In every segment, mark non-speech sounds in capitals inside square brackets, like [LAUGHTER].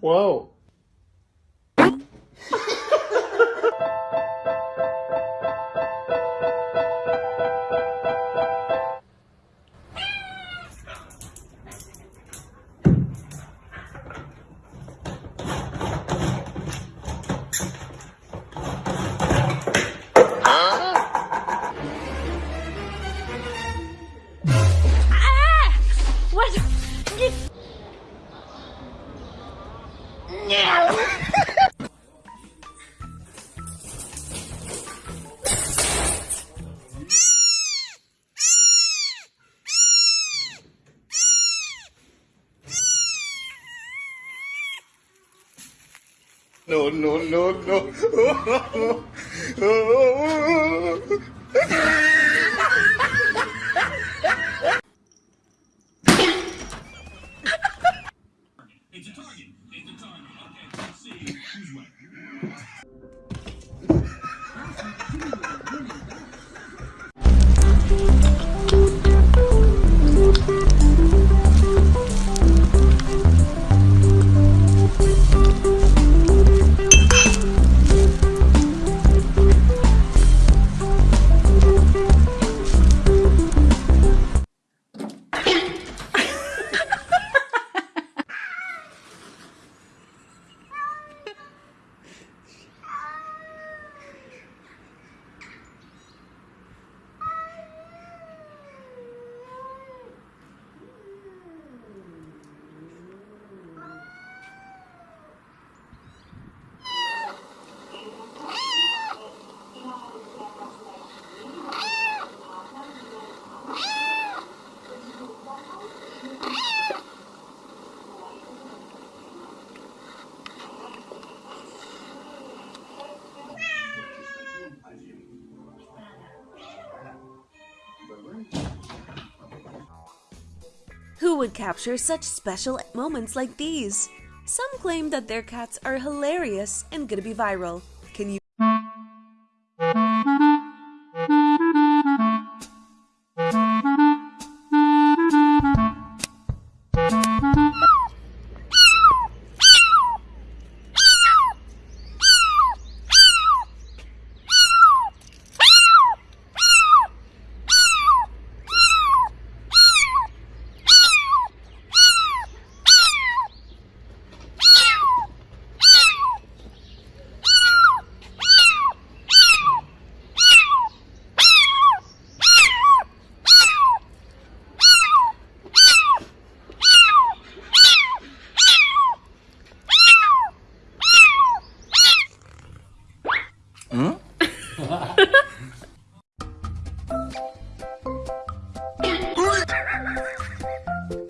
Whoa. No, no, no, no. [LAUGHS] Who would capture such special moments like these? Some claim that their cats are hilarious and gonna be viral. Can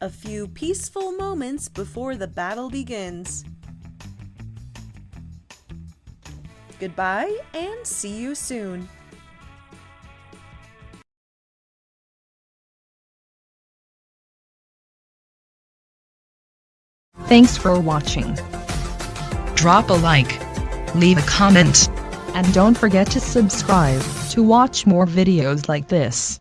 A few peaceful moments before the battle begins. Goodbye and see you soon. Thanks for watching. Drop a like, leave a comment, And don't forget to subscribe to watch more videos like this.